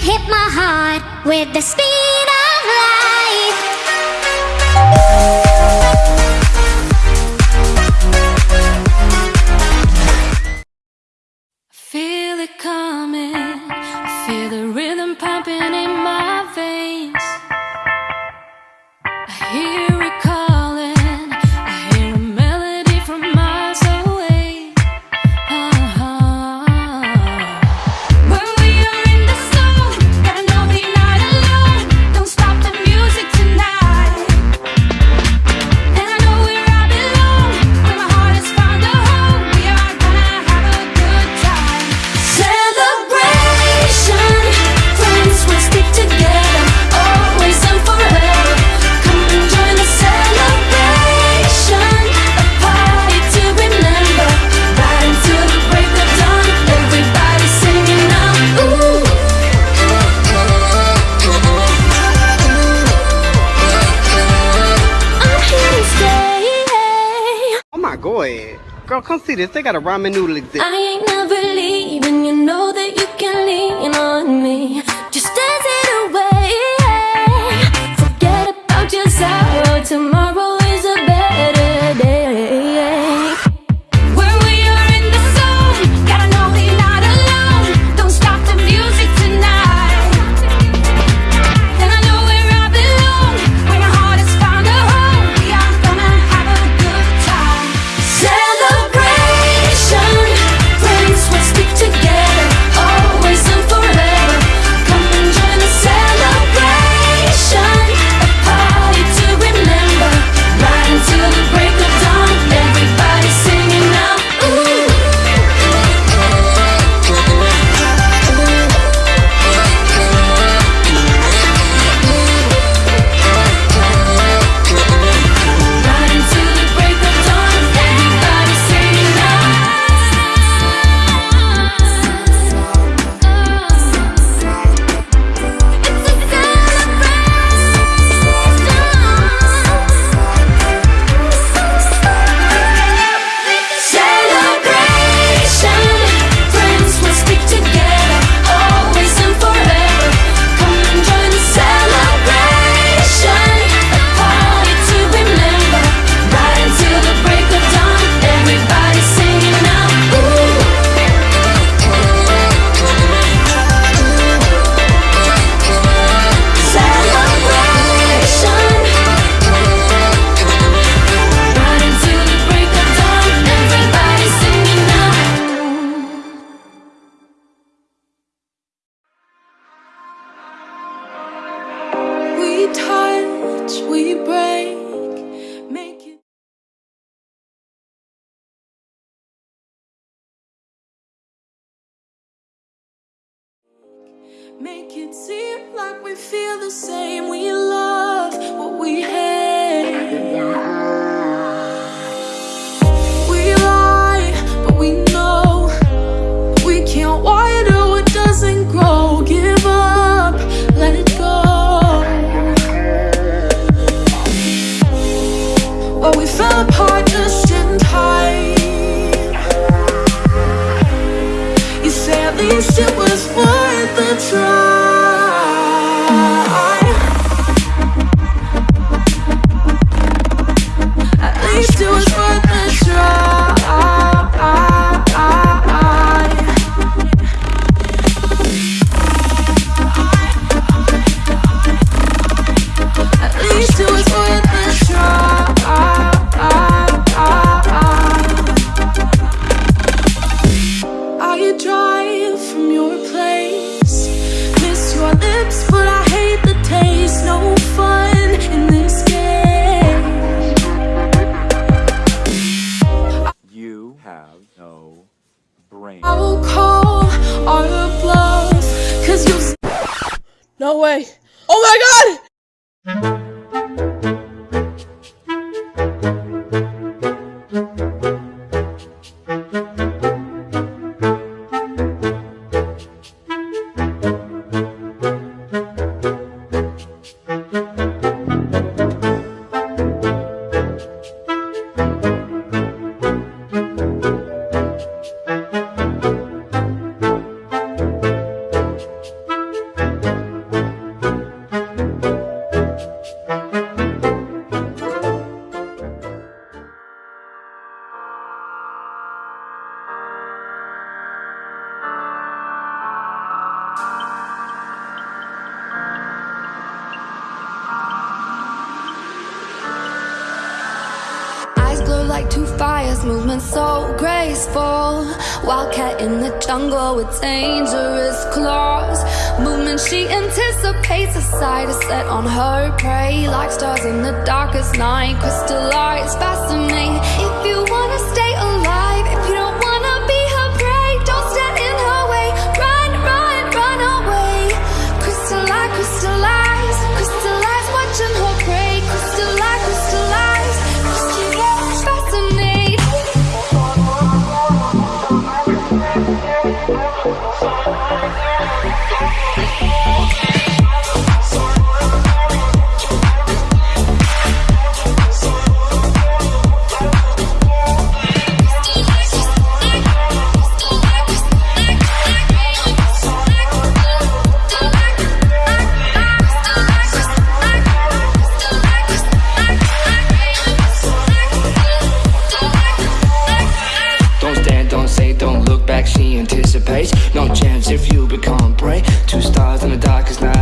hit my heart with the speed of light. Feel it come. ahead. Girl, come see this. They got a ramen noodle exhibit. I ain't never leaving. You know that you can lean on Make it seem like we feel the same. We love what we hate. I have no brain. I will call all the blows, cause you- No way! Oh my god! Two fires, movement so graceful. Wildcat in the jungle with dangerous claws. Movement she anticipates, a sight is set on her prey. Like stars in the darkest night, crystallize, fascinate. If you if you become prey. Two stars in the darkest night,